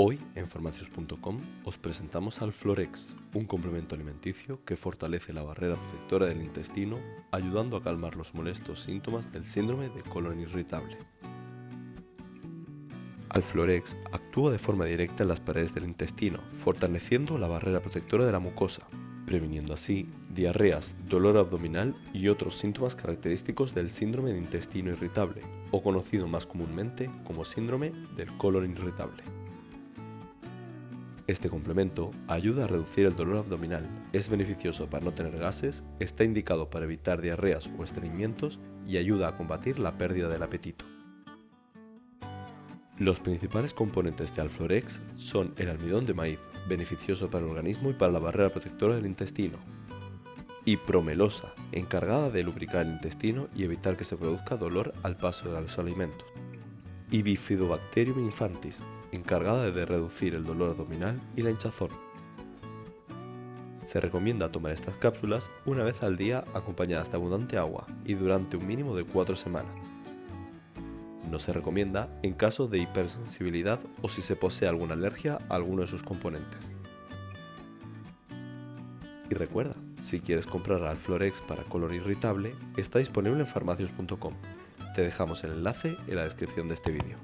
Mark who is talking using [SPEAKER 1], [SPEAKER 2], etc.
[SPEAKER 1] Hoy en farmacios.com os presentamos al Florex, un complemento alimenticio que fortalece la barrera protectora del intestino, ayudando a calmar los molestos síntomas del síndrome de colon irritable. Alflorex actúa de forma directa en las paredes del intestino, fortaleciendo la barrera protectora de la mucosa, previniendo así diarreas, dolor abdominal y otros síntomas característicos del síndrome de intestino irritable, o conocido más comúnmente como síndrome del colon irritable. Este complemento ayuda a reducir el dolor abdominal, es beneficioso para no tener gases, está indicado para evitar diarreas o estreñimientos y ayuda a combatir la pérdida del apetito. Los principales componentes de Alflorex son el almidón de maíz, beneficioso para el organismo y para la barrera protectora del intestino, y promelosa, encargada de lubricar el intestino y evitar que se produzca dolor al paso de los alimentos, y Bifidobacterium infantis, encargada de reducir el dolor abdominal y la hinchazón. Se recomienda tomar estas cápsulas una vez al día acompañadas de abundante agua y durante un mínimo de 4 semanas. No se recomienda en caso de hipersensibilidad o si se posee alguna alergia a alguno de sus componentes. Y recuerda, si quieres comprar Alflorex para color irritable, está disponible en farmacios.com. Te dejamos el enlace en la descripción de este vídeo.